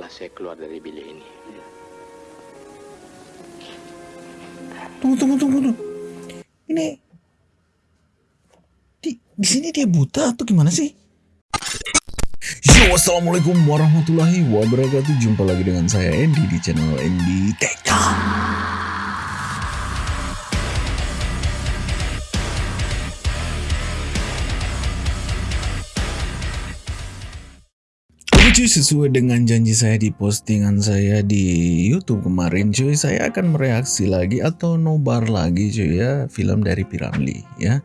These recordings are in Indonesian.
lamaklah saya keluar dari bilik ini. Tunggu, tunggu, tunggu, tunggu. Ini di, di sini dia buta atau gimana sih? Yo, assalamualaikum warahmatullahi wabarakatuh. Jumpa lagi dengan saya Andy di channel Andy TK. Cuy, sesuai dengan janji saya di postingan saya di YouTube kemarin cuy, saya akan mereaksi lagi atau nobar lagi cuy ya film dari Piramli ya.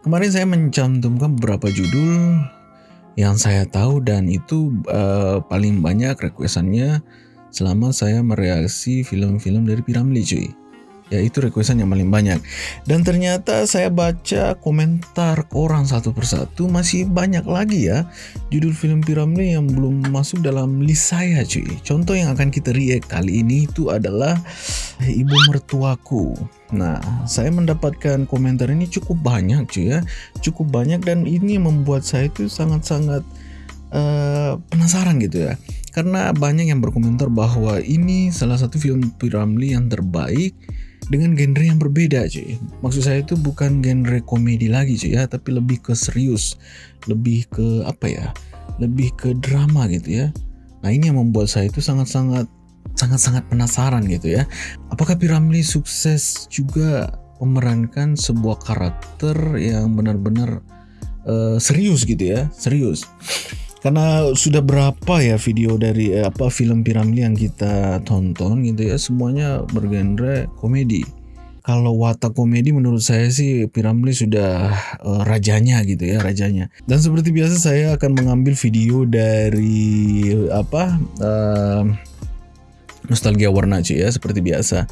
Kemarin saya mencantumkan beberapa judul yang saya tahu dan itu uh, paling banyak requestannya selama saya mereaksi film-film dari Piramli cuy ya itu requestan yang paling banyak. Dan ternyata saya baca komentar orang satu persatu masih banyak lagi ya judul film Piramli yang belum masuk dalam list saya cuy. Contoh yang akan kita react kali ini itu adalah ibu mertuaku. Nah saya mendapatkan komentar ini cukup banyak cuy ya. Cukup banyak dan ini membuat saya itu sangat-sangat uh, penasaran gitu ya. Karena banyak yang berkomentar bahwa ini salah satu film Piramli yang terbaik dengan genre yang berbeda cuy. Maksud saya itu bukan genre komedi lagi cuy ya tapi lebih ke serius lebih ke apa ya lebih ke drama gitu ya. Nah ini yang membuat saya itu sangat-sangat sangat-sangat penasaran gitu ya. Apakah Piramli sukses juga memerankan sebuah karakter yang benar-benar uh, serius gitu ya? Serius karena sudah berapa ya video dari eh, apa film Piramli yang kita tonton gitu ya semuanya bergenre komedi. Kalau watak komedi menurut saya sih Piramli sudah uh, rajanya gitu ya rajanya. Dan seperti biasa saya akan mengambil video dari apa uh, nostalgia warna cuy ya seperti biasa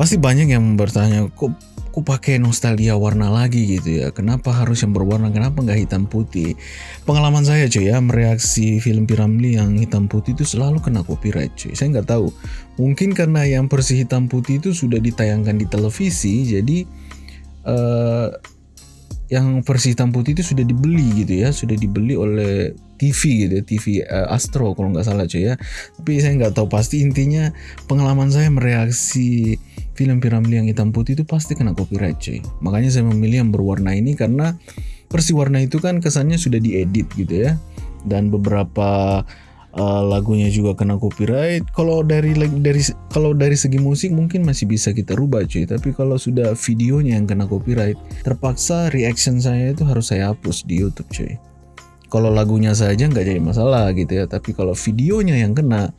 pasti banyak yang bertanya kok kok pakai nostalgia warna lagi gitu ya? Kenapa harus yang berwarna? Kenapa nggak hitam putih? Pengalaman saya cuy ya mereaksi film Piramli yang hitam putih itu selalu kena copyright cuy. Saya nggak tahu. Mungkin karena yang versi hitam putih itu sudah ditayangkan di televisi jadi uh, yang versi hitam putih itu sudah dibeli gitu ya sudah dibeli oleh TV gitu ya, TV uh, Astro kalau nggak salah cuy ya. Tapi saya nggak tahu pasti intinya pengalaman saya mereaksi film Piramli yang hitam putih itu pasti kena copyright cuy. Makanya saya memilih yang berwarna ini karena versi warna itu kan kesannya sudah diedit gitu ya. Dan beberapa uh, lagunya juga kena copyright. Kalau dari dari kalau dari segi musik mungkin masih bisa kita rubah cuy, tapi kalau sudah videonya yang kena copyright, terpaksa reaction saya itu harus saya hapus di YouTube cuy. Kalau lagunya saja nggak jadi masalah gitu ya, tapi kalau videonya yang kena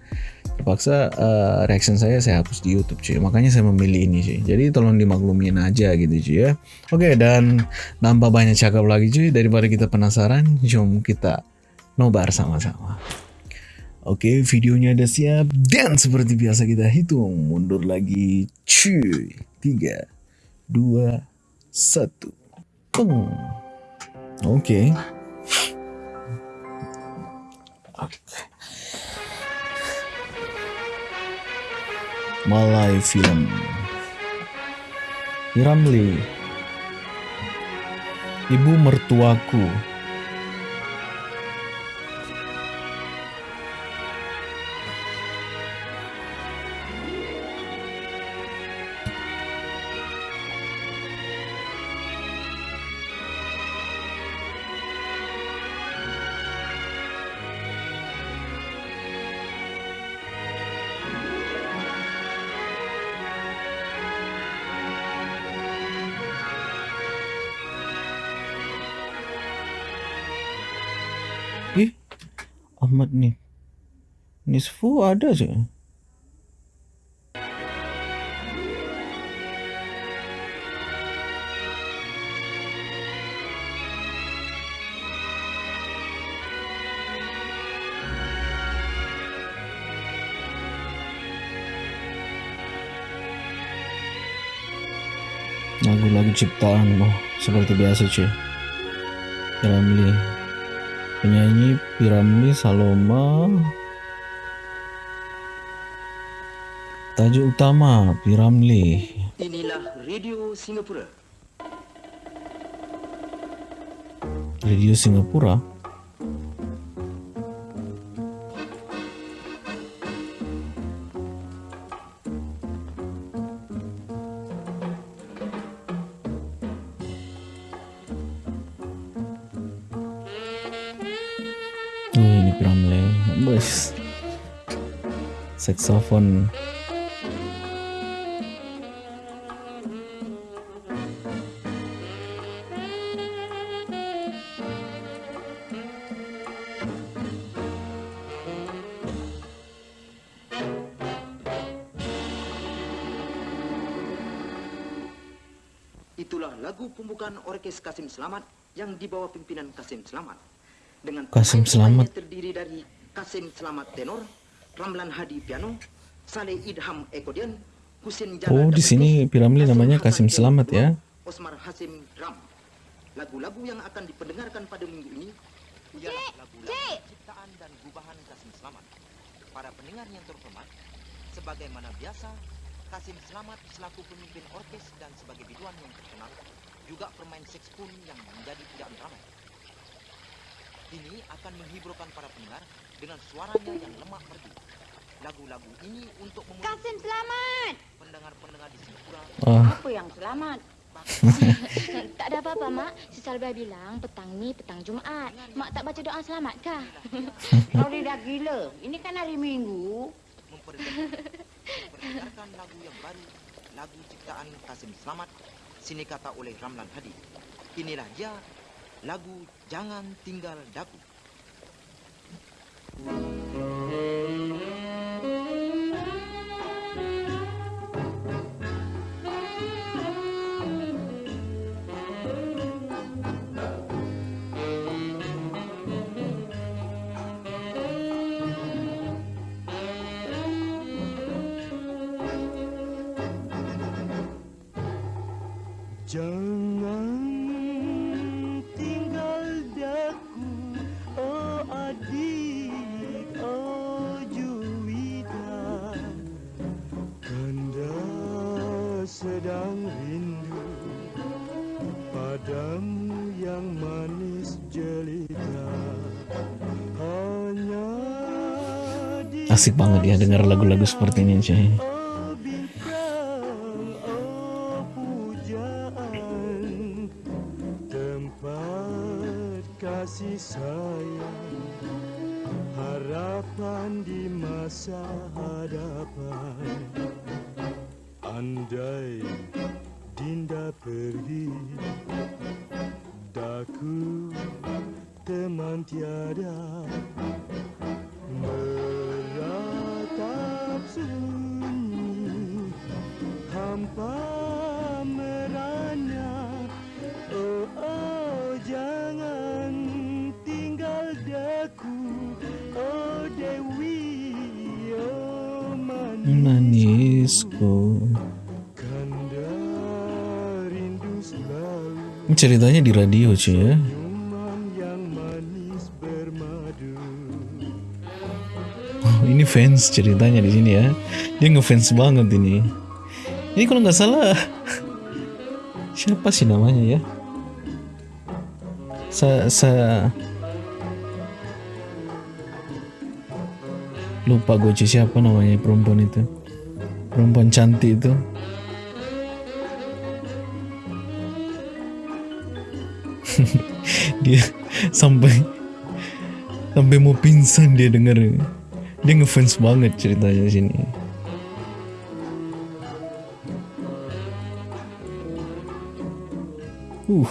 terpaksa uh, reaction saya saya hapus di YouTube cuy makanya saya memilih ini cuy jadi tolong dimaklumin aja gitu cuy ya oke dan nambah banyak cakap lagi cuy daripada kita penasaran jom kita nobar sama-sama Oke, videonya udah siap dan seperti biasa kita hitung mundur lagi. Cuy, tiga, dua, satu, peng. Oke. Oke. Malay Film. Ramli Ibu mertuaku PS4 ada je. lagu-lagu ciptaan oh, seperti biasa cuy Piramli. Penyanyi Piramli Saloma. Tajuk utama Piramli. Inilah Radio Singapura. Radio Singapura. Oh, ini Piramli. bos. Saxophone. Orkes Kasim Selamat yang dibawa pimpinan Kasim Selamat. Dengan Kasim Selamat. yang terdiri dari Kasim Selamat tenor, Ramlan Hadi piano, Saleh Idham ekodian, Husin Jana Oh, di sini Piramli namanya Kasim Selamat ya. Osmar Hasim drum. Lagu-lagu yang akan diperdengarkan pada minggu ini ialah lagu-lagu ciptaan dan gubahan Kasim Selamat. Para pendengar yang terhormat, sebagaimana biasa, Kasim Selamat selaku pemimpin orkes dan sebagai biduan yang terkenal, juga permain pun yang menjadi pujaan ramai. Ini akan menghiburkan para pendengar dengan suaranya yang lemak merdu. Lagu-lagu ini untuk memuji Kasim selamat. pendengar-pendengar di Singapura Oh, Apa yang selamat? tak ada apa-apa, Mak. Si Salbah bilang petang ni petang Jumaat. Mak tak baca doa selamat kah? Kau ni dah gila. Ini kan hari Minggu. memperdengarkan lagu yang baru, lagu ciptaan Kasim Selamat, sini kata oleh Ramlan Hadi. Inilah dia, lagu Jangan Tinggal Daku. Jangan asik banget ya dengar lagu-lagu seperti ini cuy. Ceritanya di radio cuy ya. Ini fans ceritanya di sini ya. Dia ngefans banget ini. Ini kalau nggak salah siapa sih namanya ya? Sa sa lupa gue siapa namanya perempuan itu. Perempuan cantik itu. dia sampai sampai mau pingsan dia denger. Dia ngefans banget ceritanya sini. Uh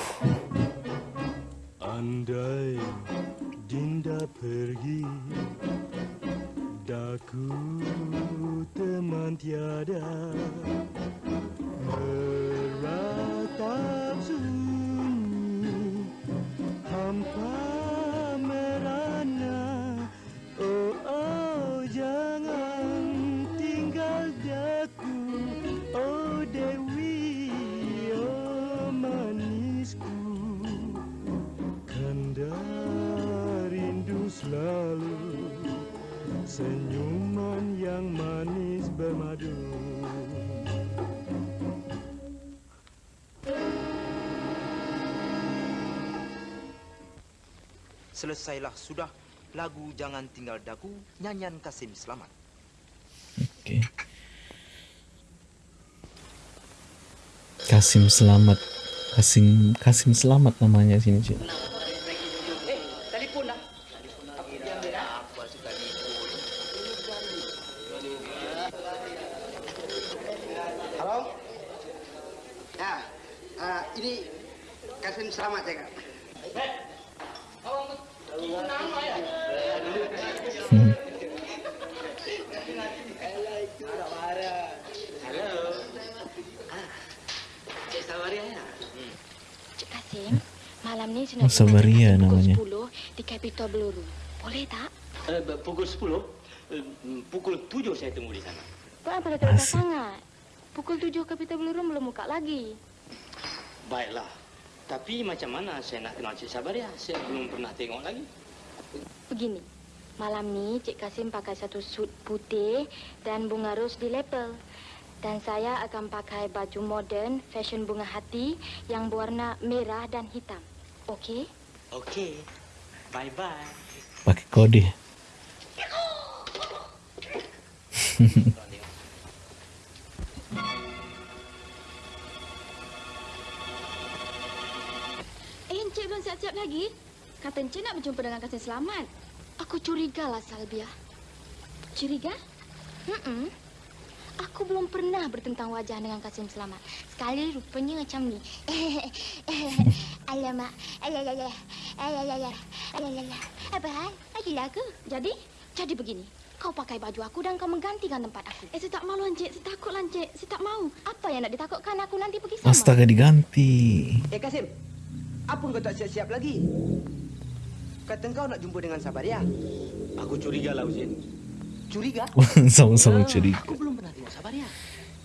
tinggal daku nyanyian Kasim selamat. Oke. Okay. Kasim selamat, Kasim Kasim selamat namanya sini, sih. Halo? Ya, eh, ini Kasim ya, Kak? Hey. Kasim, malam ni saya Oh, Sabaria namanya. pukul 10 di Capitol Peluru. Boleh tak? Eh, pukul 10, eh, pukul 7 saya tunggu di sana. Kenapa dah terdekat Asik. sangat? Pukul 7 Capitol Peluru belum buka lagi. Baiklah. Tapi macam mana saya nak kenal Cik Sabaria? Saya belum pernah tengok lagi. Begini, malam ni Cik Kasim pakai satu suit putih dan bunga ros di lepel. Dan saya akan pakai baju moden, fashion bunga hati yang berwarna merah dan hitam. Okey? Okey. Bye-bye. Pakai kode. Eh, Encik belum siap-siap lagi? Kata Encik nak berjumpa dengan Kasim Selamat. Aku curigalah, Salbia. Curiga? Hmm. Aku belum pernah bertentang wajah dengan Kasim Selamat. Sekali rupanya macam ni. Alamak. Alalah. Alalah. Alalah. Apa hal? Adilah aku. Jadi? Jadi begini. Kau pakai baju aku dan kau menggantikan tempat aku. Eh, saya tak malu, Encik. Saya takutlah, Encik. Saya tak mau. Apa yang nak ditakutkan aku nanti pergi sama? Astaga diganti. Eh Kasim, apa kau tak siap-siap lagi? Kata kau nak jumpa dengan Sabaria. Aku curiga lah, Uzin. Curiga? Sama-sama curiga. Aku belum pernah tengok Sabaria.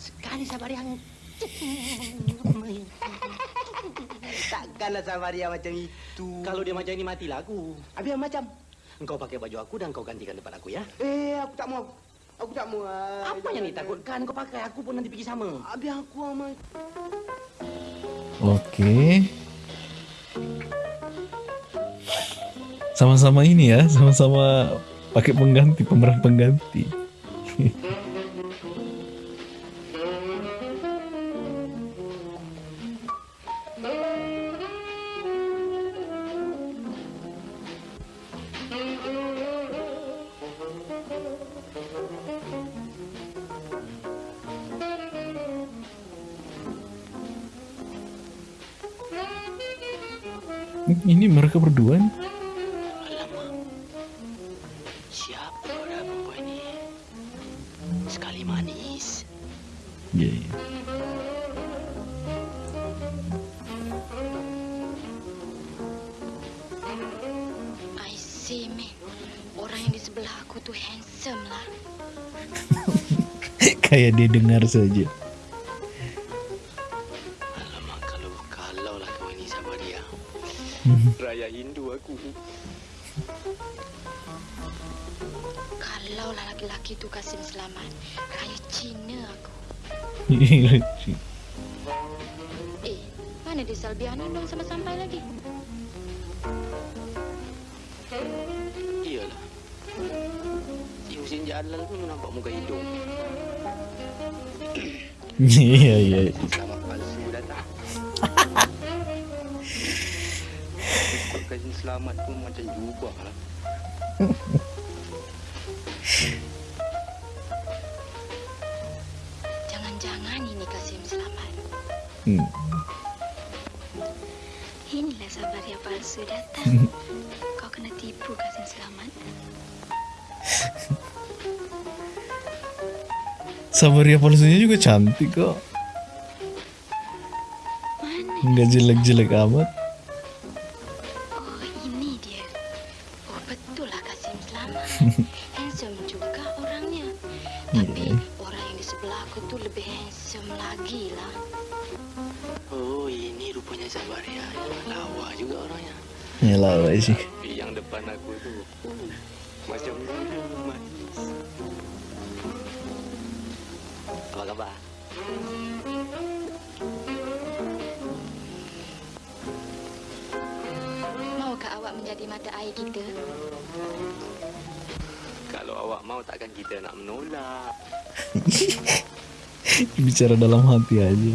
Sekali Sabaria yang... Takkanlah Sabaria macam itu. Kalau dia macam ini, matilah aku. Habis macam? Engkau pakai baju aku dan kau gantikan tempat aku, ya? Eh, aku tak mau. Aku tak mau. ah. Apa yang ditakutkan? Kau pakai aku pun nanti pergi sama. Habis aku sama. Oke. Sama-sama ini ya, sama-sama pakai pengganti, pemeran pengganti. Dia dengar saja. Alamak, kalau kalau lah kau ini Sabaria. Raya Hindu aku. Kalau lah laki-laki tu Kasim selamat, kaya Cina aku. Eh, mana dia Salbia ni belum sampai-sampai lagi? Husin Jalal pun nampak muka hidung. Iya iya. Selamat palsu datang. Kasih selamat pun macam jubah lah. Jangan-jangan ini Kasim selamat. Hmm. Inilah sabar yang palsu datang. Sabaria palsunya juga cantik kok. Nggak jelek-jelek amat. Bicara dalam hati aja.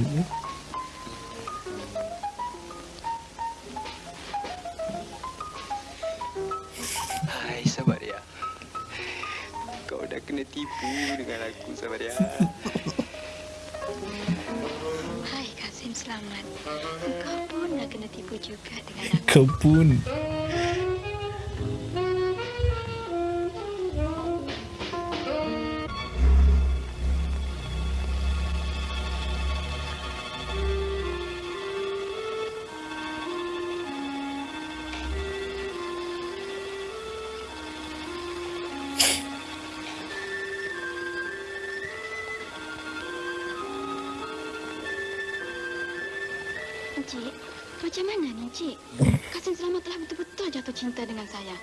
Telah betul-betul jatuh cinta dengan saya.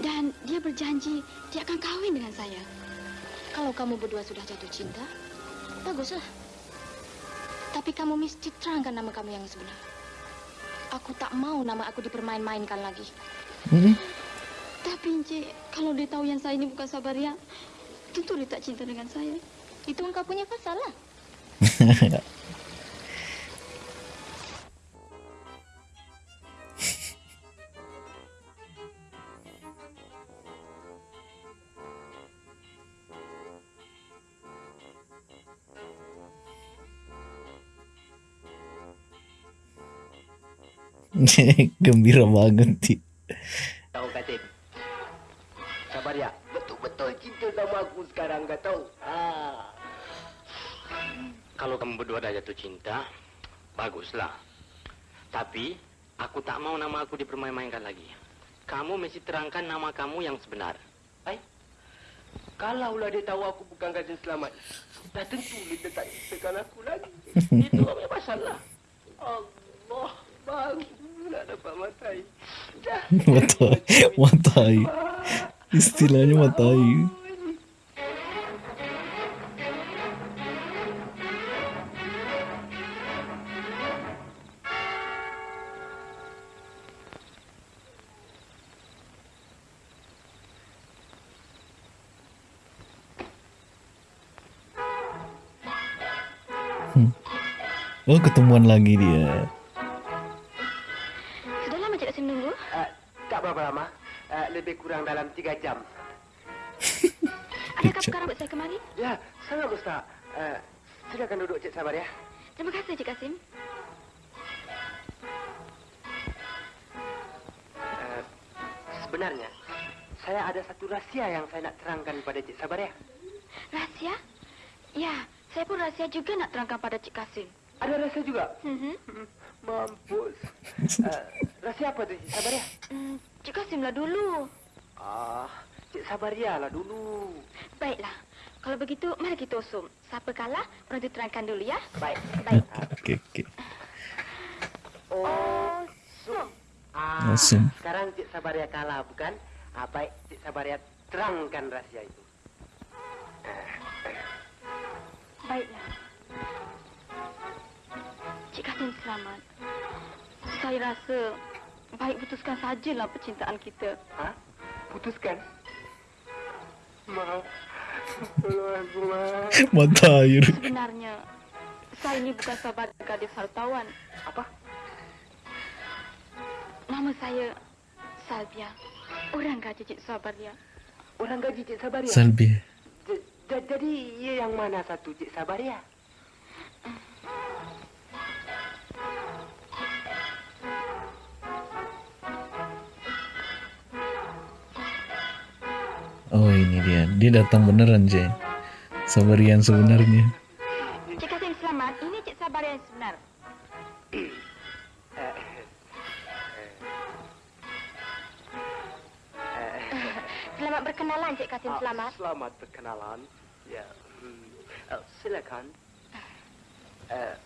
Dan dia berjanji dia akan kahwin dengan saya. Kalau kamu berdua sudah jatuh cinta, baguslah. Tapi kamu mesti terangkan nama kamu yang sebenar. Aku tak mau nama aku dipermain-mainkan lagi. Hmm? Tapi Encik, kalau dia tahu yang saya ini bukan Sabaria, tentu dia tak cinta dengan saya. Itu engkau punya pasal lah. Gembira banget sih. Tahu Kasim? Sabaria, betul-betul cinta sama aku sekarang, kau tahu? Ah. Kalau kamu berdua dah jatuh cinta, baguslah. Tapi aku tak mau nama aku dipermain-mainkan lagi. Kamu mesti terangkan nama kamu yang sebenar. Hai? Kalaulah dia tahu aku bukan Kasim Selamat, dah tentu dia tak cintakan aku lagi. Itu apa masalah? Allah, dapat matai. Matai. Istilahnya matai. Hmm. Oh ketemuan lagi dia. Kurang dalam tiga jam. Adakah perkara buat saya kemari? Ya, sangat mustahak. Uh, silakan duduk, Cik Sabar ya. Terima kasih Cik Kasim. Uh, sebenarnya, saya ada satu rahsia yang saya nak terangkan pada Cik Sabar ya. Rahsia? Ya, saya pun rahsia juga nak terangkan pada Cik Kasim. Ada rahsia juga? Mhm. Hmm, Mampus. Uh, rahsia apa tu, Cik Sabar ya? Hmm, Cik Kasim lah dulu. Ah, Cik lah dulu. Baiklah. Kalau begitu, mari kita usum. Siapa kalah, orang itu terangkan dulu ya. Baik. Baik. Oke oke. Oh, sum. Ah, Sum. sekarang Cik Sabaria kalah, bukan? Ah, baik, Cik Sabaria terangkan rahsia itu. Baiklah. Cik Kasim selamat. Saya rasa baik putuskan sajalah percintaan kita. Ha? Putuskan. Maaf. Tolong aku, maaf. Mata air. Sebenarnya, saya ini bukan sahabat gadis hartawan. Apa? Nama saya Salvia. Orang gaji Cik Sabaria. Orang gaji Cik Sabaria? Salbi. J- j- jadi, ia yang mana satu Cik Sabaria? Oh ini dia. Dia datang beneran Jay. Sabarian sebenarnya. Cik Kasim selamat. Ini Cik Sabaria yang sebenar. Selamat berkenalan Cik Kasim Ah, selamat. Selamat berkenalan. Ya. Hmm. Uh, silakan. Uh,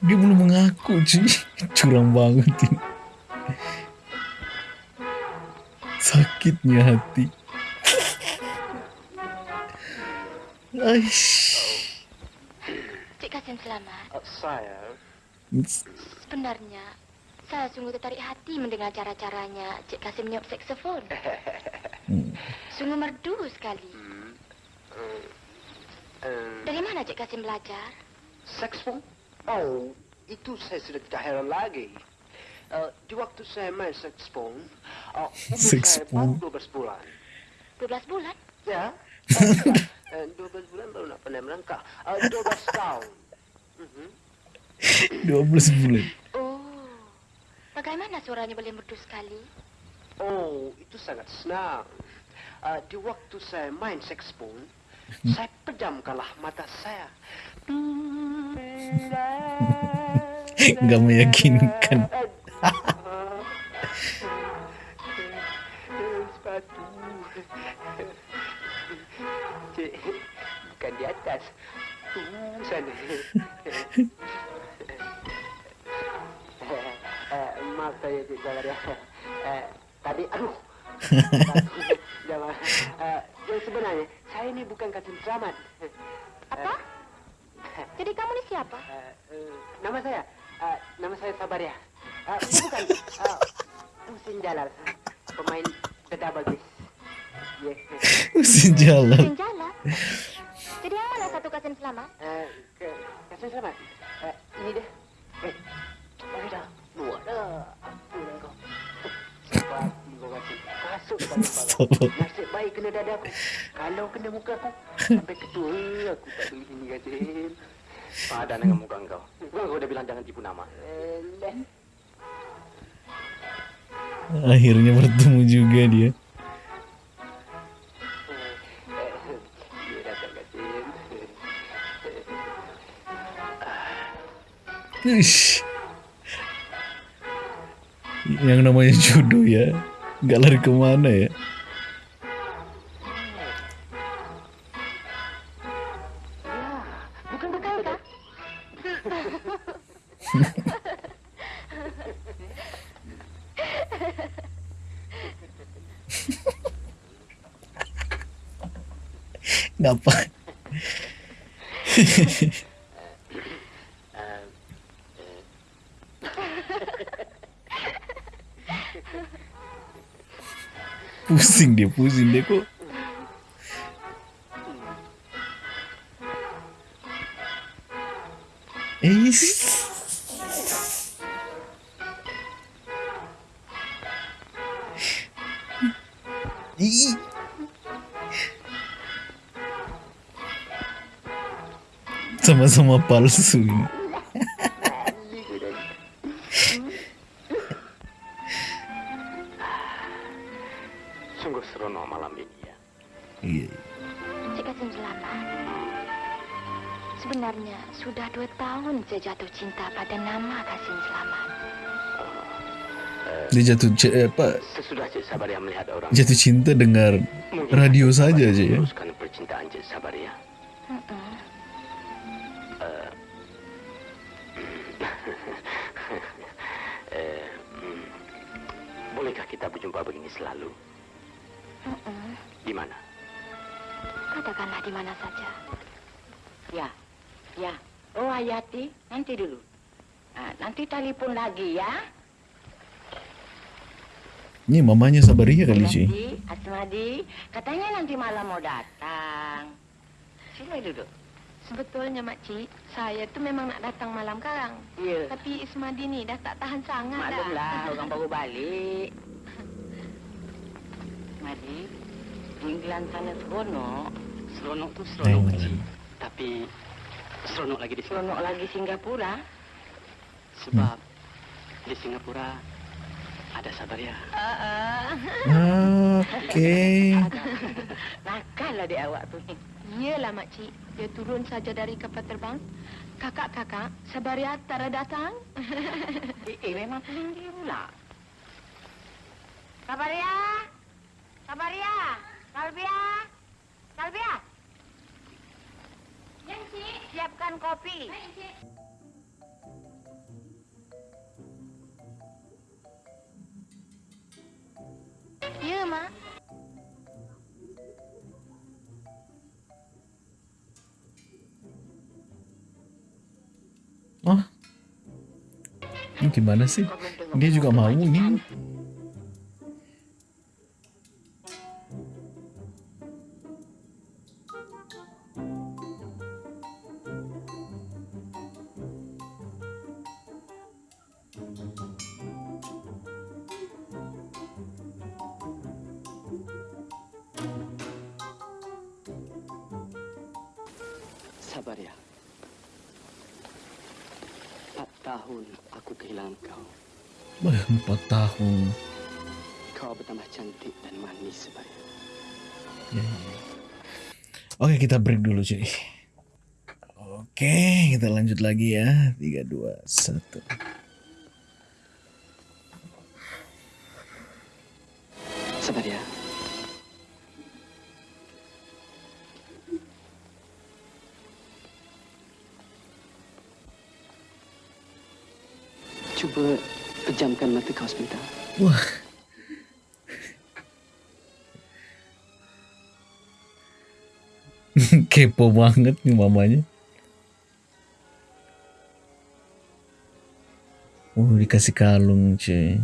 Dia belum mengaku cuy. Curang banget ini. Sakitnya hati. Aish. Cik Kasim selamat. uh, saya Sebenarnya, saya sungguh tertarik hati mendengar cara-caranya Cik Kasim niup saksofon. Hmm. Sungguh merdu sekali. hmm, uh, uh, Dari mana Cik Kasim belajar? Saxophone? Oh, itu saya sudah tidak heran lagi. Uh, di waktu saya main saxophone, Oh, umur Six saya baru puluh. 12 bulan. 12 bulan? Ya. Eh, eh, 12 bulan baru nak pandai melangkah. Eh, 12 tahun. Mhm. 12 bulan. Oh, bagaimana suaranya boleh merdu sekali? Oh, itu sangat senang. Uh, di waktu saya main saxophone, saya pejamkanlah mata saya. Nggak meyakinkan. Atas. Uh, sana. Eh, maaf saya Cik Zalaria. Eh, tadi, aduh. Jangan. Eh, yang sebenarnya, saya ini bukan Kasim Selamat. Apa? Jadi kamu ini siapa? Eh, eh, nama saya, eh, nama saya Sabaria. Eh, bukan, Husin Jalal, pemain The Double Bass. Yeah. Mesin jalan. Jadi yang mana satu kasen selamat? Eh, ke, Kasim Selamat. Eh, ini dia. Eh, oh dah, luar dah. Apa lah kau? Kau. Kasut kepala. Nasib baik kena dada aku. Kalau kena muka aku, sampai ketua aku tak beli sini Kasim. Padan dengan muka engkau. Bukan kau udah bilang jangan tipu nama. Eh. Akhirnya bertemu juga. Dia Uish. Yang namanya jodoh ya. Nggak lari ke mana ya. Ngapa? pusing dia, pusing dia kok. Eh. Sama-sama palsu ini. Dia jatuh eh, apa? Sesudah Cik Sabaria melihat orang Jatuh cinta dengar radio saja aja ya. Ini mamanya Sabaria kali sih. Hayati, Asmadi, katanya nanti malam mau datang. Sini duduk. Sebetulnya Makcik, saya tuh memang nak datang malam karang. Iya. Tapi Ismadi ni dah tak tahan sangat Maklumlah, orang baru balik. Madi, di England sana seronok. Seronok tu seronok kecil. Tapi seronok lagi di sini. Seronok lagi Singapura. Sebab di Singapura ada Sabaria. Ah, ah. Ah, Oke. Nakal lah dia awak tu ni. Iyalah Makcik, dia turun saja dari kapal terbang. Kakak-kakak, Sabaria tak ada datang. Eh, eh memang tinggi pula. Kabaria! Kabaria! Kalbia! Kalbia! Yang Cik. Siapkan kopi. Ya, Mak. Oh. Ini gimana sih? Dia juga mau ini. Sabar ya. Empat tahun aku kehilangan kau. Empat tahun. Kau bertambah cantik dan manis sebaya. Ya, ya. Oke, kita break dulu cuy. Oke, kita lanjut lagi ya. 3 2 1. Sabar ya. Pejamkan mata kau sebentar. Wah. Kepo banget nih mamanya. Oh, dikasih kalung cuy.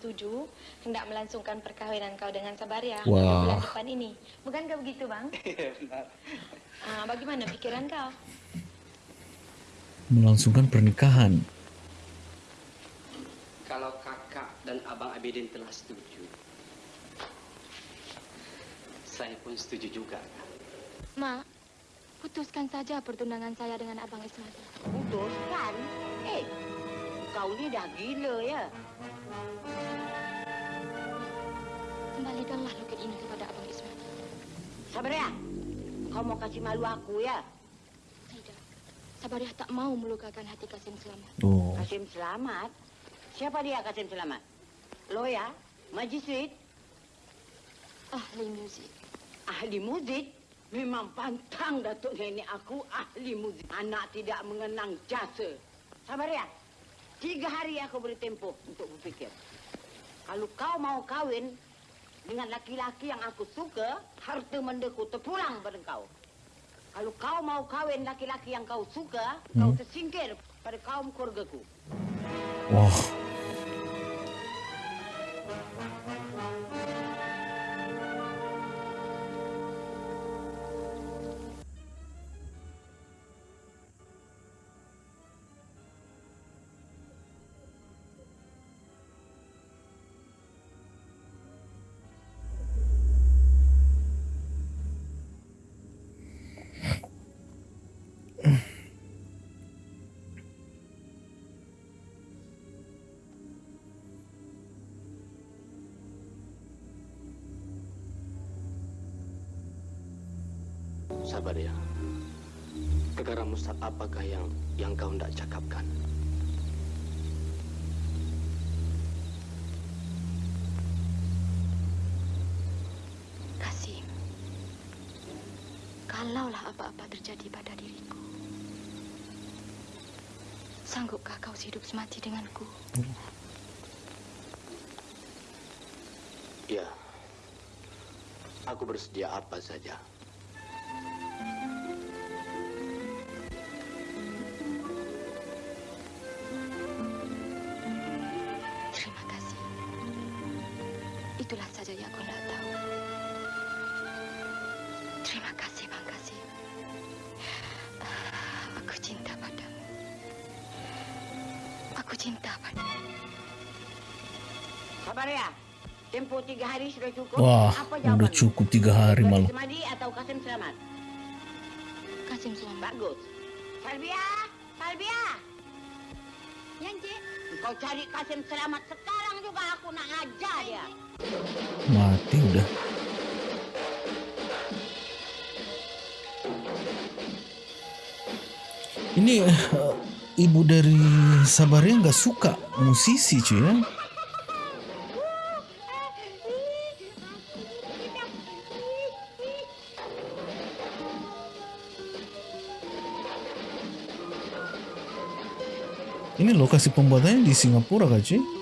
Setuju hendak melangsungkan perkahwinan kau dengan Sabaria Wah. bulan depan ini. Bukankah begitu, Bang? Ah, bagaimana pikiran kau? Melangsungkan pernikahan. Kalau kakak dan abang Abidin telah setuju, saya pun setuju juga. Ma, putuskan saja pertunangan saya dengan Abang Ismadi. Putuskan? Eh, kau ni dah gila ya. Kembalikanlah loket ini kepada Abang Ismadi. Sabar ya. Kau mau kasih malu aku ya? Tidak. Sabariah tak mau melukakan hati Kasim Selamat. Oh. Kasim Selamat? Siapa dia Kasim Selamat? Lawyer? Magistrate? Ahli muzik. Ahli muzik? Memang pantang Datuk Nenek aku ahli muzik. Anak tidak mengenang jasa. Sabar ya. Tiga hari aku beri tempoh untuk berfikir. Kalau kau mau kahwin dengan laki-laki yang aku suka, harta mendeku terpulang pada kau. Kalau kau mau kahwin laki-laki yang kau suka, kau tersingkir pada kaum keluargaku. Wah. Sabar ya. Perkara mustahil apakah yang yang kau hendak cakapkan? Kasim, kalaulah apa-apa terjadi pada diriku, sanggupkah kau hidup semati denganku? Ya. Aku bersedia apa saja. Aku tahu. Terima kasih, Bang Kasim. Ah, Aku cinta padamu. Aku cinta padamu. Sabar ya. Tempoh tiga hari sudah cukup. Wah, Apa udah cukup tiga hari Kasim malah. Semadi atau Kasim Selamat? Kasim selamat. Bagus. Salbia! Salbia! Yang, Cik. Kau cari Kasim Selamat sekarang juga aku nak ajar dia. Mati udah. Ini eh, ibu dari Sabaria nggak suka musisi cuy ya. Ini lokasi pembuatannya di Singapura kah cuy?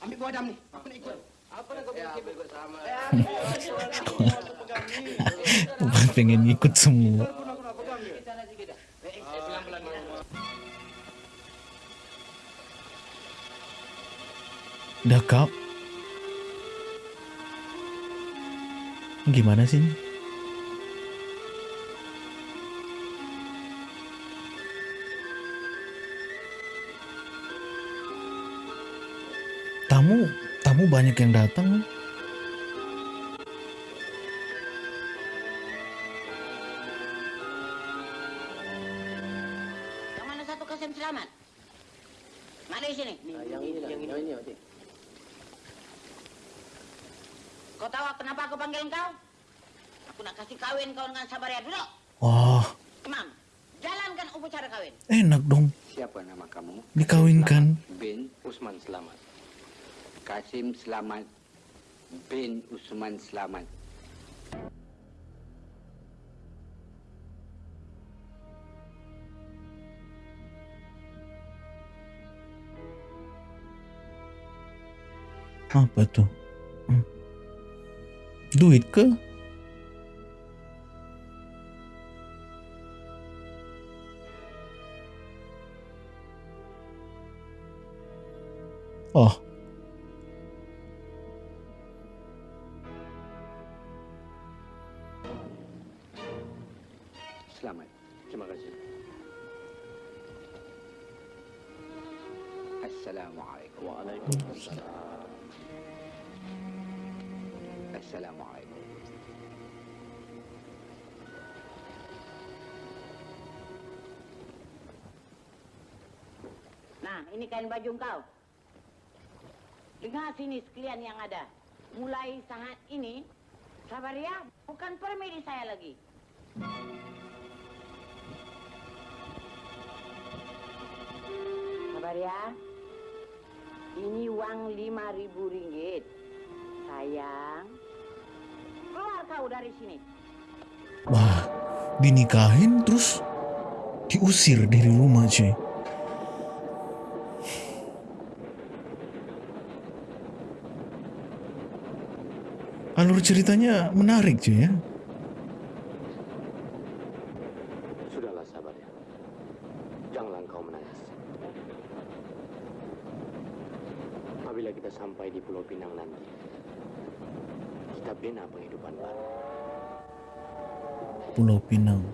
Ambil buah dam ni. Aku nak ikut. Apa nak kau fikir ikut sama? Bukan pengen ikut semua. Dah kau. Gimana sih? Tamu banyak yang datang. Selamat bin Usman Selamat. Apa tuh? Hmm. Duit ke? Assalamualaikum. Waalaikumsalam. Assalamualaikum. Nah, ini kain baju kau. Dengar sini sekalian yang ada. Mulai saat ini, Sabaria bukan permedi saya lagi. Sabaria, ini uang lima ribu ringgit. Sayang, keluar kau dari sini. wah, dinikahin terus diusir dari rumah cuy. Alur ceritanya menarik cuy ya. we know.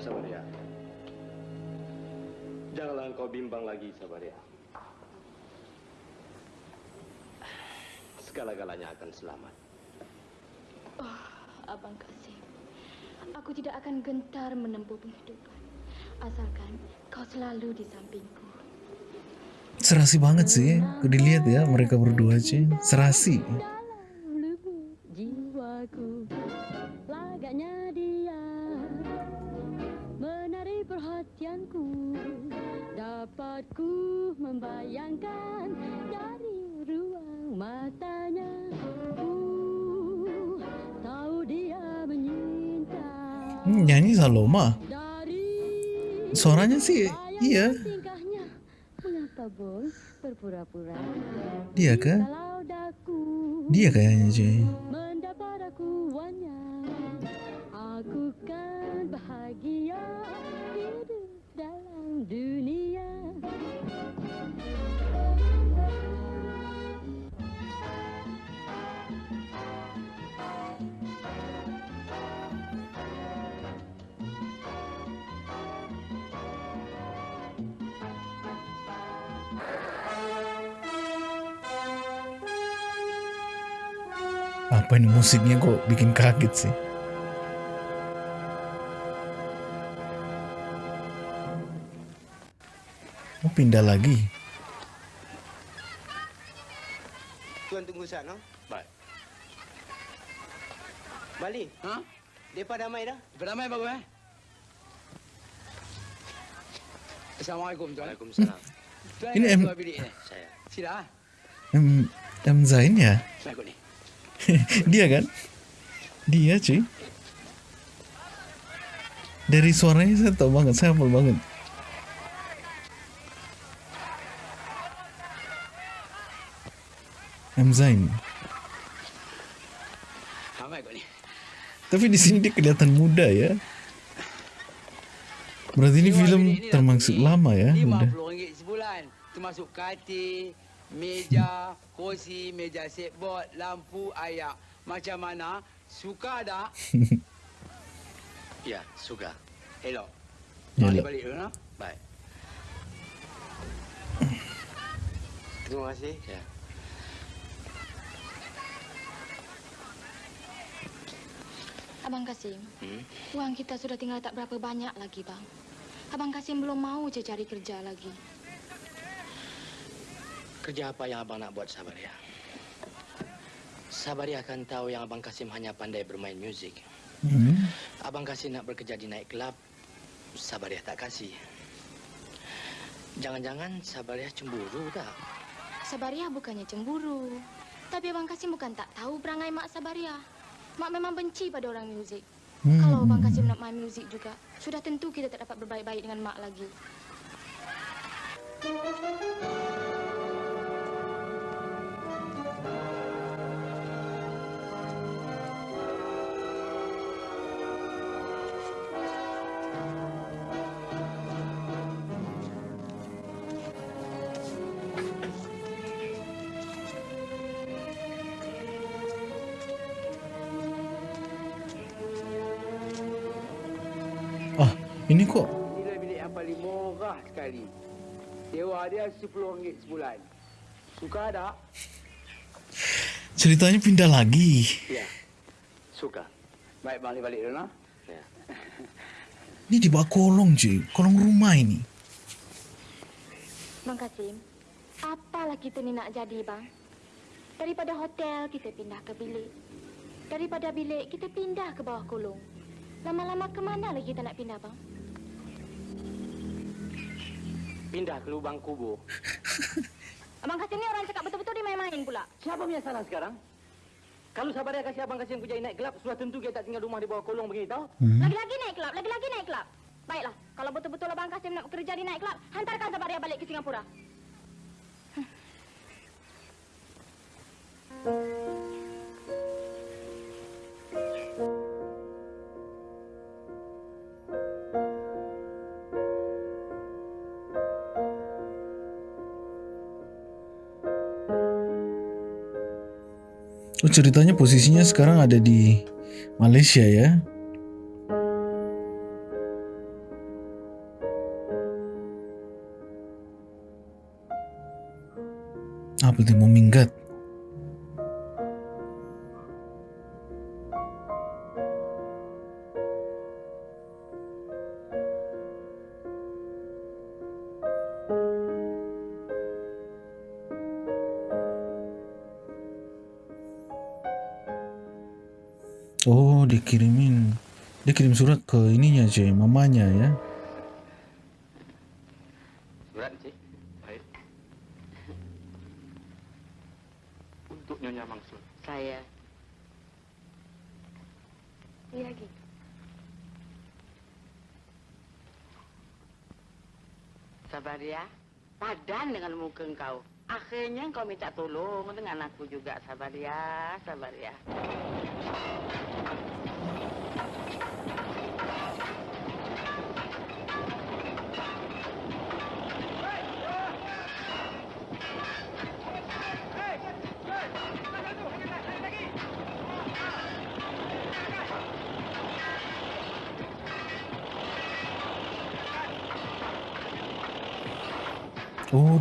Sabaria. Janganlah engkau bimbang lagi, Sabaria. Segala-galanya akan selamat. Abang Kasim, aku tidak akan gentar menempuh penghidupan. Asalkan kau selalu di sampingku. Serasi banget sih. Aku dilihat ya mereka berdua cuy. Serasi. Sih. Iya. tingkahnya mengapa bos? Berpura-pura. Dia daku. Dia kayaknya cuy. Ini musiknya kok bikin kaget sih? Oh pindah lagi. Tuan tunggu sana. Baik. Bali. Ha? Depa damai dah? Depa damai bagus eh? Assalamualaikum tuan. Waalaikumsalam. Tuan Ini M- bilik ni? Saya. Sila. M, M Zain ya? Saya ikut ni. Dia kan? Dia cuy. Dari suaranya saya tahu banget, saya hafal banget. M Zain. Ramai ikut ni. Tapi di sini dia kelihatan muda ya. Berarti ini film termasuk lama ya, muda. RM50 sebulan. Termasuk katil, meja, kursi, meja setboard, lampu, ayak. Macam mana? Suka tak? Ya, suka. Elok. Elok. Balik dulu, no? Baik. Terima kasih. Ya. Abang Kasim, Hmm? uang kita sudah tinggal tak berapa banyak lagi, Bang. Abang Kasim belum mau je cari kerja lagi. Kerja apa yang abang nak buat Sabaria? Sabaria akan tahu yang abang Kasim hanya pandai bermain muzik. Hmm. Abang Kasim nak bekerja di night club, Sabaria tak kasih. Jangan-jangan Sabaria cemburu tak? Sabaria bukannya cemburu. Tapi Abang Kasim bukan tak tahu perangai Mak Sabaria. Mak memang benci pada orang muzik. Hmm. Kalau Abang Kasim nak main muzik juga, sudah tentu kita tak dapat berbaik-baik dengan Mak lagi. Ah, ini kok Inilah bilik yang paling murah sekali. Sewa dia RM10 sebulan. Suka tak? Ceritanya pindah lagi. Ya, suka. Baik, bang, balik dulu, no? Ya. Ini di bawah kolong cuy, kolong rumah ini. Bang Kasim, apalah kita ni nak jadi, Bang? Daripada hotel, kita pindah ke bilik. Daripada bilik, kita pindah ke bawah kolong. Lama-lama ke mana lagi kita nak pindah, Bang? Pindah ke lubang kubur. Abang Kasim ni orang cakap betul-betul dia main-main pula. Siapa punya salah sekarang? Kalau Sabaria kasih abang Kasim kerja naik gelap, sudah tentu kita tak tinggal rumah di bawah kolong begini tau. Hmm. Lagi-lagi naik kelab, lagi-lagi naik kelab. Baiklah, kalau betul-betul Abang Kasim nak bekerja di naik kelab, hantarkan Sabaria balik ke Singapura. Oh ceritanya posisinya sekarang ada di Malaysia ya. Apa itu mau minggat? Dikirimin Dia kirim surat ke ininya cuy Mamanya ya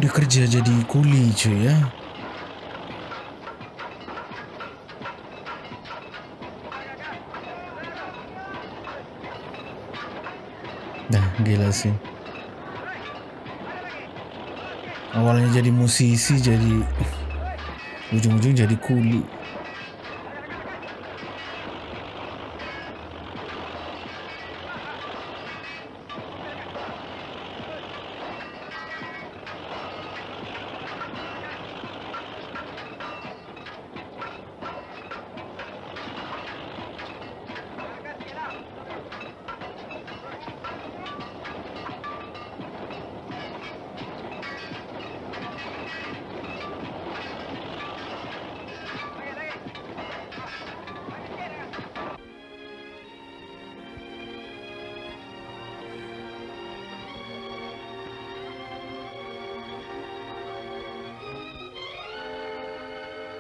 dia kerja jadi kuli cuy ya. Dah, gila sih. Awalnya jadi musisi, jadi ujung-ujung jadi kuli.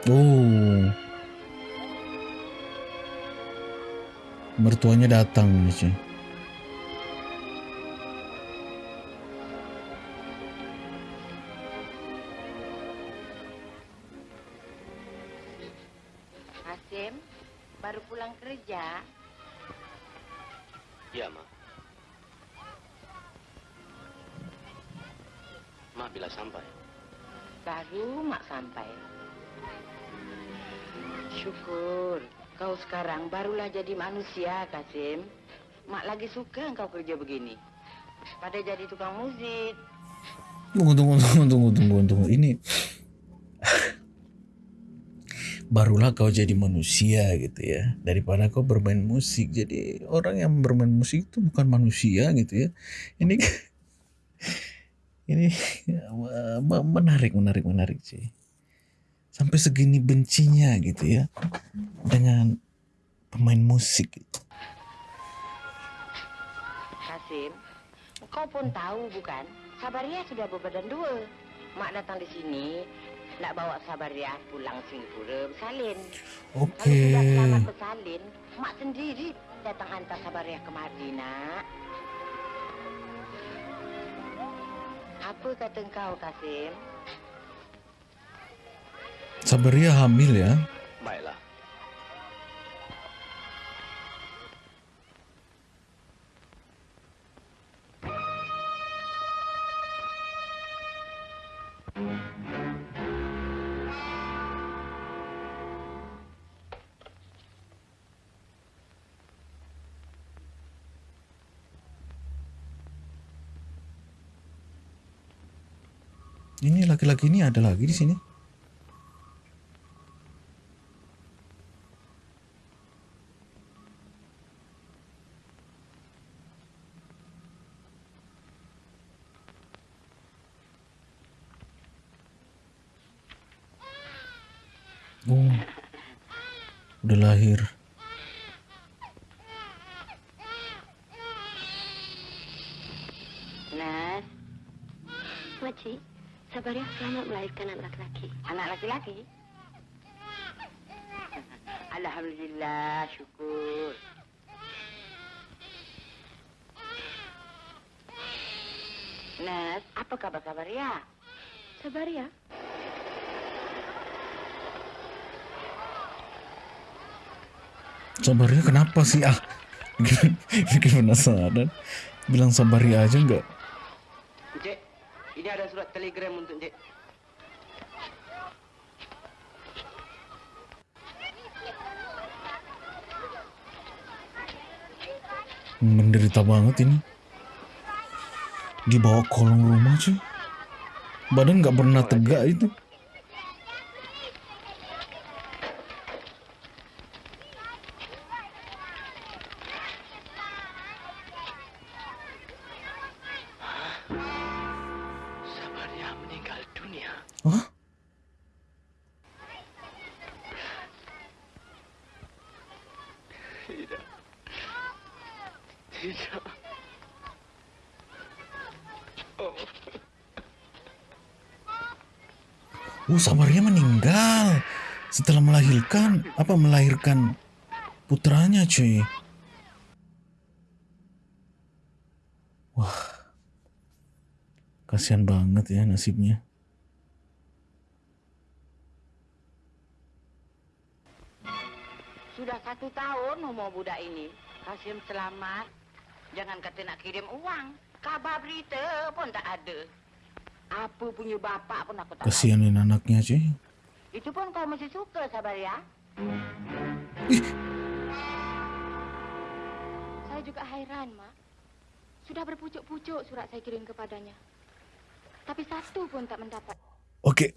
Oh. Mertuanya datang nih cuy. Manusia, Kasim. Mak lagi suka kau kerja begini. Pada jadi tukang musik. Tunggu, tunggu, tunggu, tunggu, tunggu, tunggu. Ini barulah kau jadi manusia gitu ya. Daripada kau bermain musik. Jadi orang yang bermain musik itu bukan manusia gitu ya. Ini ini me- menarik, menarik, menarik sih. Sampai segini bencinya gitu ya dengan pemain musik. Kasim, kau pun tahu bukan? Sabaria sudah berbadan dua. Mak datang di sini, nak bawa Sabaria pulang Singapura bersalin. Oke. Kalau sudah selamat bersalin, mak sendiri datang hantar Sabaria kemari, nak. Apa kata kau, Kasim? Sabaria hamil ya. Baiklah. Ini laki-laki ini ada lagi di sini. Oh, udah lahir. Nas, Makcik, Sabaria selamat melahirkan anak laki-laki. Laki-laki? Alhamdulillah, syukur. Nas, apa kabar Sabaria? Sabaria? Sabarnya kenapa sih ah? Bikin, penasaran. Bilang Sabaria aja enggak? Encik, ini ada surat telegram untuk Encik. Menderita banget ini. Dibawa kolong rumah cuy. Badan nggak pernah tegak itu. Melahirkan putranya, cuy. Wah. Kasihan banget ya nasibnya. Sudah satu tahun umur budak ini. Kasim selamat. Jangan kata nak kirim uang. Kabar berita pun tak ada. Apa punya bapak pun aku tak. Kasihanin anaknya, cuy. Itu pun kau mesti suka, sabar ya. Saya juga hairan, Mak. Sudah berpucuk-pucuk surat saya kirim kepadanya. Tapi satu pun tak mendapat. Oke.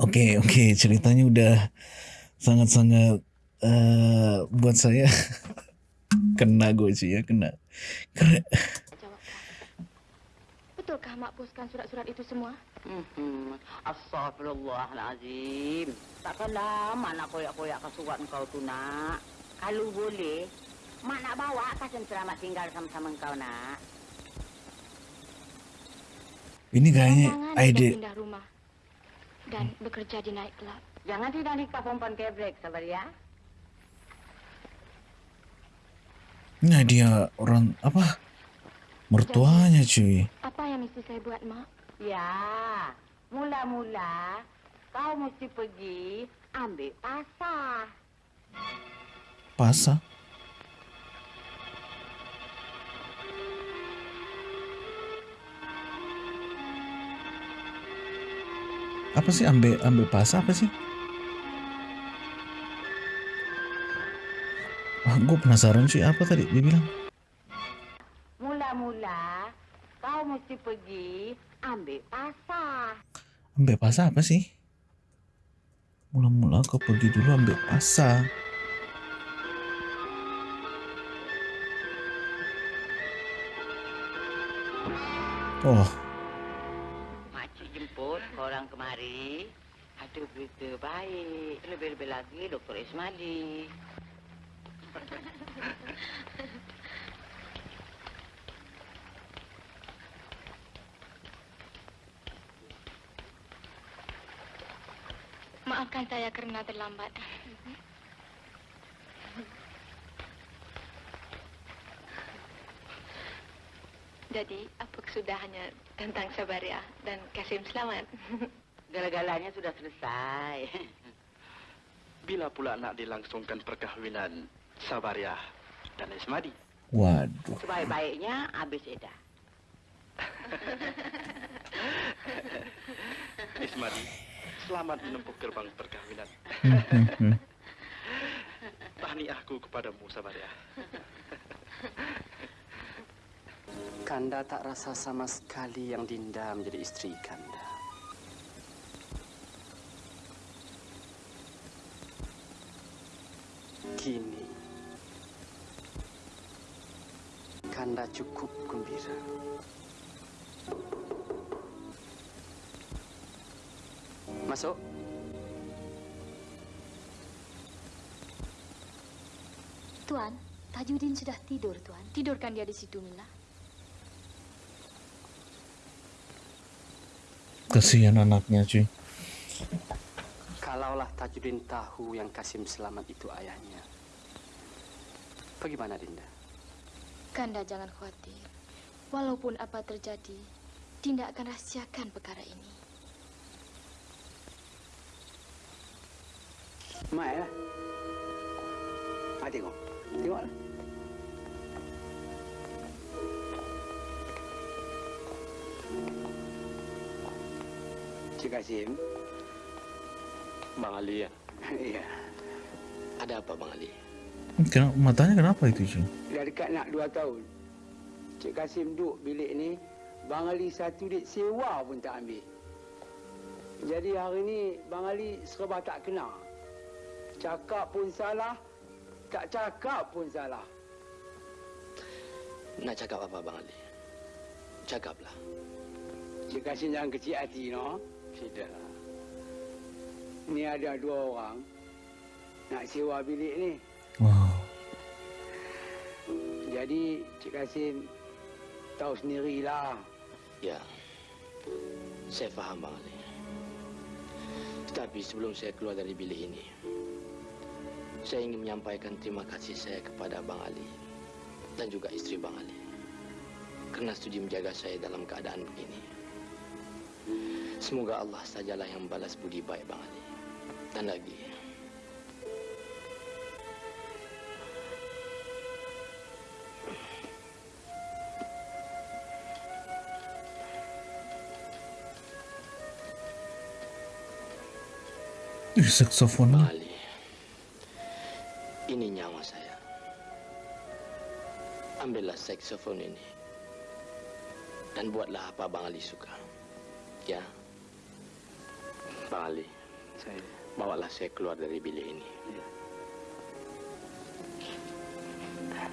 Oke, oke, ceritanya udah sangat-sangat eh buat saya kena gue sih ya, kena. Keren. Betulkah Mak poskan surat-surat itu semua? Hmm, Astagfirullahalazim. Takkan lama nak koyak-koyak ke surat kau tu nak. Kalau boleh, mak nak bawa Kasim selamat tinggal sama-sama kau nak. Ini kayaknya Jangan ide pindah rumah dan bekerja di night club. Jangan tidak nikah perempuan kebrek, sabar ya. Nah dia orang apa? Mertuanya cuy. Apa yang mesti saya buat, Mak? Ya, mula-mula kau mesti pergi ambil pasar. Pasa. Apa sih ambil ambil pasa apa sih? Ah, gue penasaran sih apa tadi dia bilang. Mula-mula kau mesti pergi ambil pasar. Ambil pasa apa sih? Mula-mula kau pergi dulu ambil pasa. Oh, Makcik jemput korang kemari. Ada berita baik. Lebih-lebih lagi Dr. Ismali. Maafkan saya kerana terlambat. Jadi, apa kesudahannya tentang Sabaria dan Kasim Selamat? Gala-galanya sudah selesai. Bila pula nak dilangsungkan perkahwinan Sabariah dan Ismadi? waduh. Sebaik-baiknya habis edah. Ismadi, selamat menempuh gerbang perkahwinan. Tahniahku kepadamu, Sabariah. Kanda tak rasa sama sekali yang Dinda menjadi istri Kanda. Kini, Kanda cukup gembira. Masuk. Tuan, Tajudin sudah tidur, Tuan. Tidurkan dia di situ, Mila. Kasihan anaknya cuy. Kalaulah Tajudin tahu yang Kasim Selamat itu ayahnya. Bagaimana Dinda? Kanda jangan khawatir. Walaupun apa terjadi, Dinda akan rahasiakan perkara ini. Mak lah. Mak tengok. Tengoklah. Cik Kasim. Bang Ali ya? Iya. Ada apa Bang Ali? Kenapa, matanya kenapa itu cuy? Dah dekat nak dua tahun. Cik Kasim duduk bilik ni. Bang Ali satu duit sewa pun tak ambil. Jadi hari ni Bang Ali serba tak kena. Cakap pun salah. Tak cakap pun salah. Nak cakap apa Bang Ali? Cakaplah. Cik Kasim jangan kecil hati, no? Tidak. Ni ada dua orang. Nak sewa bilik ni. Wow. Jadi Cik Kasim tahu sendirilah. Ya. Saya faham Bang Ali. Tetapi sebelum saya keluar dari bilik ini, saya ingin menyampaikan terima kasih saya kepada Bang Ali dan juga istri Bang Ali kerana sudi menjaga saya dalam keadaan begini. Semoga Allah sajalah yang balas budi baik Bang Ali. Dan lagi, Ih, saksofon. Bang saksofon ini dan buatlah apa Bang Ali suka. Ya, Bang Ali, saya bawalah saya keluar dari bilik ini.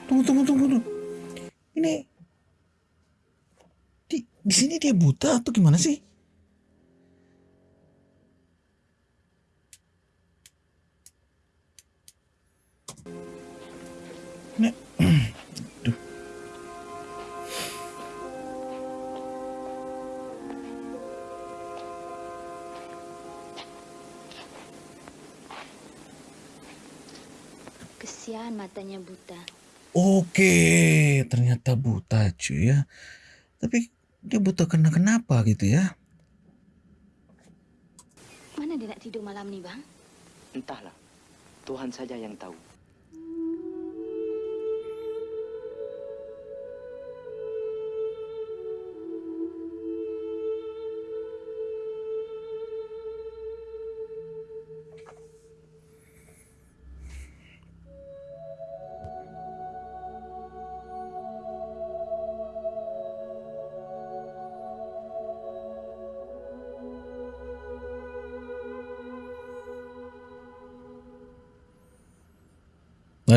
Tunggu, tunggu, tunggu, tunggu. Ini di di sini dia buta atau gimana sih? Kesian matanya buta. Oke, ternyata buta cuy ya. Tapi dia buta kena kenapa gitu ya? Mana dia nak tidur malam ni, bang? Entahlah. Tuhan saja yang tahu.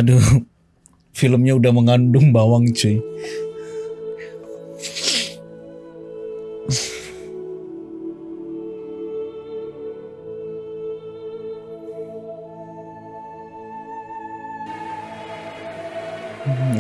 Aduh, filmnya udah mengandung bawang cuy. Hmm,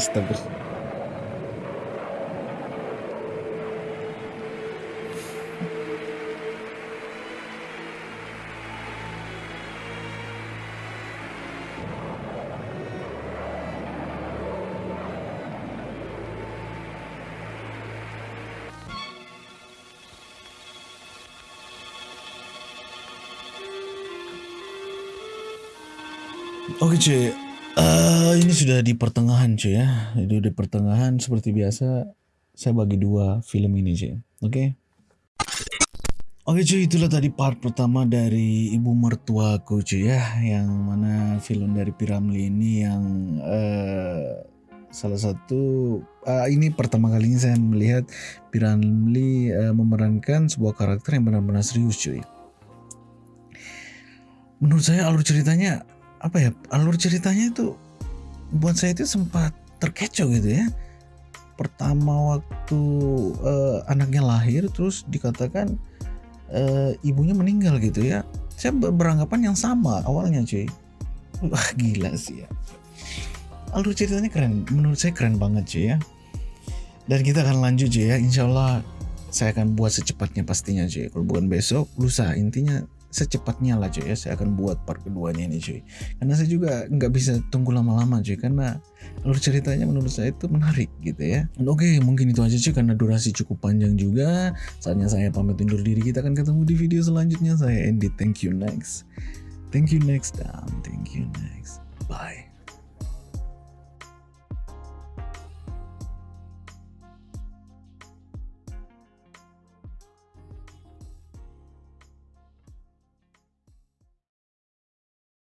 Oke cuy, Eh, ini sudah di pertengahan cuy ya. Itu di pertengahan seperti biasa saya bagi dua film ini cuy. Oke. Oke cuy, itulah tadi part pertama dari ibu mertuaku cuy ya, yang mana film dari Piramli ini yang eh, salah satu eh, ini pertama kalinya saya melihat Piramli eh, memerankan sebuah karakter yang benar-benar serius cuy. Menurut saya alur ceritanya apa ya alur ceritanya itu buat saya itu sempat terkecoh gitu ya. Pertama waktu eh, anaknya lahir terus dikatakan eh, ibunya meninggal gitu ya. Saya ber- beranggapan yang sama awalnya cuy. Wah gila sih ya. Alur ceritanya keren menurut saya keren banget cuy ya. Dan kita akan lanjut cuy ya. Insya Allah saya akan buat secepatnya pastinya cuy. Kalau bukan besok lusa. Intinya secepatnya lah cuy ya. Saya akan buat part keduanya ini cuy. Karena saya juga nggak bisa tunggu lama-lama cuy karena alur ceritanya menurut saya itu menarik gitu ya. Oke mungkin itu aja cuy karena durasi cukup panjang juga. Saatnya saya pamit undur diri. Kita akan ketemu di video selanjutnya. Saya Andy. Thank you next. Thank you next. Dan thank you next. Bye